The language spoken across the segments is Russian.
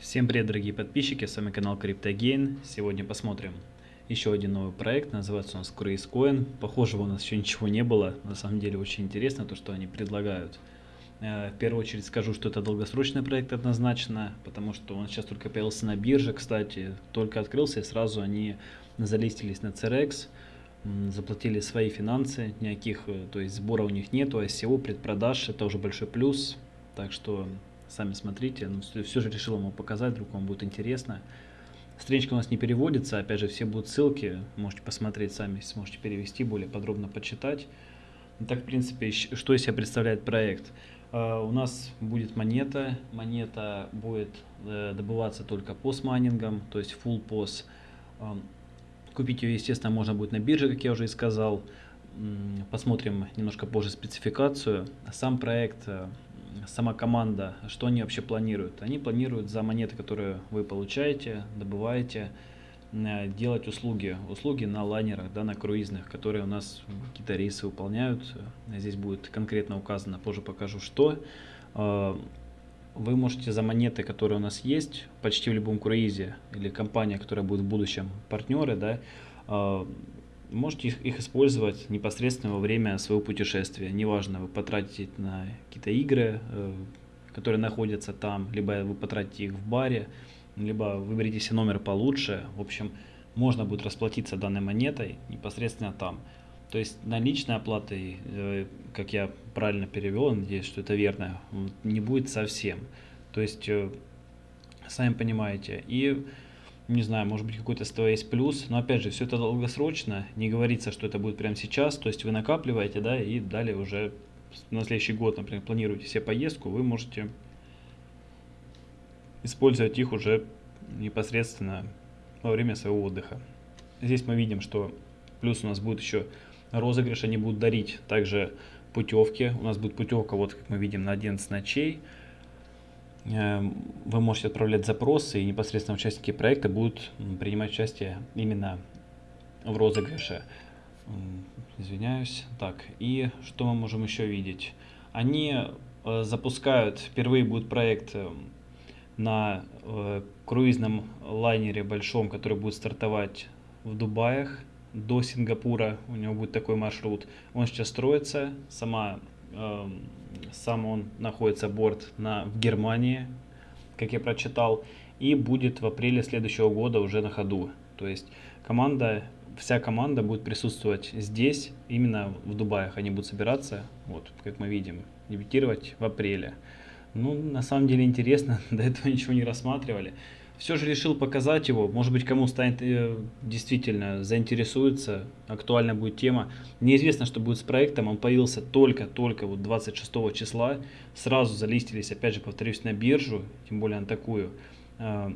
Всем привет, дорогие подписчики, с вами канал CryptoGain. Сегодня посмотрим еще один новый проект, называется нас CrazeCoin. Похожего у нас еще ничего не было, на самом деле очень интересно то, что они предлагают. Э, в первую очередь скажу, что это долгосрочный проект однозначно, потому что он сейчас только появился на бирже, кстати, только открылся и сразу они залистились на CRX, заплатили свои финансы, никаких, э, то есть сбора у них нету, ICO, предпродаж, это уже большой плюс, так что сами смотрите. Но ну, все же решил вам показать, вдруг вам будет интересно. Страничка у нас не переводится, опять же, все будут ссылки, можете посмотреть сами, сможете перевести, более подробно почитать. Так, в принципе, что из себя представляет проект? Uh, у нас будет монета, монета будет uh, добываться только постмайнингом, то есть full POS. Uh, купить ее, естественно, можно будет на бирже, как я уже и сказал. Посмотрим немножко позже спецификацию. Сам проект э, сама команда, что они вообще планируют? Они планируют за монеты, которые вы получаете, добываете, э, делать услуги, услуги на лайнерах, да, на круизных, которые у нас какие-то рейсы выполняют. Здесь будет конкретно указано, позже покажу, что. Э, вы можете за монеты, которые у нас есть, почти в любом круизе, или компания, которая будет в будущем партнеры, да, э, можете их, их использовать непосредственно во время своего путешествия. Неважно, вы потратите на какие-то игры, э, которые находятся там, либо вы потратите их в баре, либо выберите себе номер получше. В общем, можно будет расплатиться данной монетой непосредственно там. То есть наличной оплаты, э, как я правильно перевел, надеюсь, что это верно, не будет совсем. То есть, э, сами понимаете. И не знаю, может быть какой-то СТО есть плюс, но опять же, все это долгосрочно, не говорится, что это будет прямо сейчас, то есть вы накапливаете, да, и далее уже на следующий год, например, планируете себе поездку, вы можете использовать их уже непосредственно во время своего отдыха. Здесь мы видим, что плюс у нас будет еще розыгрыш, они будут дарить также путевки, у нас будет путевка, вот как мы видим, на 11 ночей, вы можете отправлять запросы, и непосредственно участники проекта будут принимать участие именно в розыгрыше. Извиняюсь. Так, и что мы можем еще видеть? Они э, запускают, впервые будет проект э, на э, круизном лайнере большом, который будет стартовать в Дубаях до Сингапура. У него будет такой маршрут. Он сейчас строится. Сама Эм, сам он находится борт на, в Германии, как я прочитал, и будет в апреле следующего года уже на ходу. То есть команда, вся команда будет присутствовать здесь, именно в Дубаях. Они будут собираться, вот, как мы видим, дебютировать в апреле. Ну, на самом деле интересно, до этого ничего не рассматривали все же решил показать его. Может быть, кому станет э, действительно заинтересуется, актуальна будет тема. Неизвестно, что будет с проектом. Он появился только-только вот 26 числа. Сразу залистились, опять же, повторюсь, на биржу, тем более на такую. Э,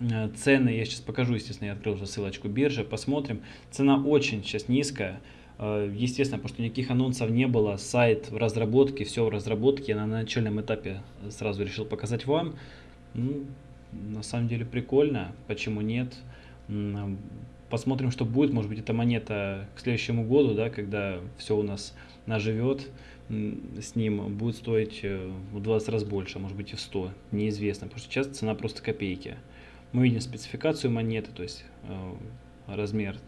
э, цены, я сейчас покажу, естественно, я открыл уже ссылочку биржи, посмотрим. Цена очень сейчас низкая. Э, естественно, потому что никаких анонсов не было, сайт в разработке, все в разработке. Я на начальном этапе сразу решил показать вам. На самом деле прикольно, почему нет. Посмотрим, что будет. Может быть, эта монета к следующему году, да, когда все у нас наживет, с ним будет стоить э, в 20 раз больше, а может быть и в 100, неизвестно, потому что сейчас цена просто копейки. Мы видим спецификацию монеты, то есть э, размер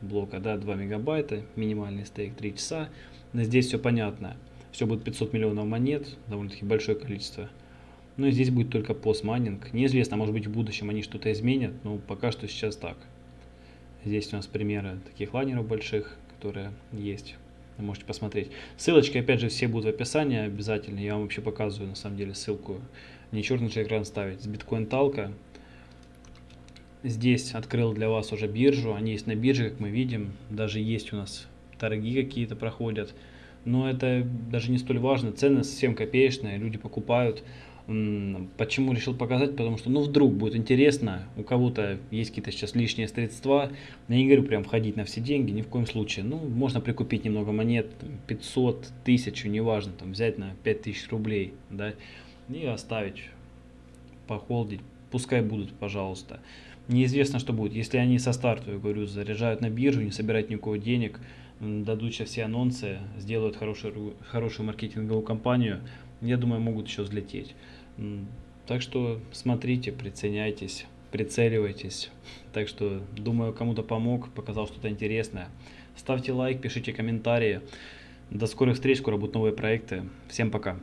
блока да, 2 мегабайта, минимальный стейк 3 часа. Но здесь все понятно. Все будет 500 миллионов монет, довольно-таки большое количество ну здесь будет только постмайнинг. Неизвестно, может быть в будущем они что-то изменят, но пока что сейчас так. Здесь у нас примеры таких лайнеров больших, которые есть. Вы можете посмотреть. Ссылочки, опять же, все будут в описании обязательно. Я вам вообще показываю, на самом деле, ссылку. Не черный же экран ставить. С биткоин талка. Здесь открыл для вас уже биржу. Они есть на бирже, как мы видим. Даже есть у нас торги какие-то проходят. Но это даже не столь важно. Цены совсем копеечные. Люди покупают. Почему решил показать? Потому что, ну, вдруг будет интересно, у кого-то есть какие-то сейчас лишние средства. Я не говорю прям входить на все деньги, ни в коем случае. Ну, можно прикупить немного монет, 500, 1000, неважно, там, взять на 5000 рублей, да, и оставить, похолдить. Пускай будут, пожалуйста. Неизвестно, что будет. Если они со старта, я говорю, заряжают на биржу, не собирают никакого денег, дадут сейчас все анонсы, сделают хорошую, хорошую маркетинговую кампанию, я думаю, могут еще взлететь. Так что смотрите, приценяйтесь, прицеливайтесь. Так что, думаю, кому-то помог, показал что-то интересное. Ставьте лайк, пишите комментарии. До скорых встреч, скоро будут новые проекты. Всем пока.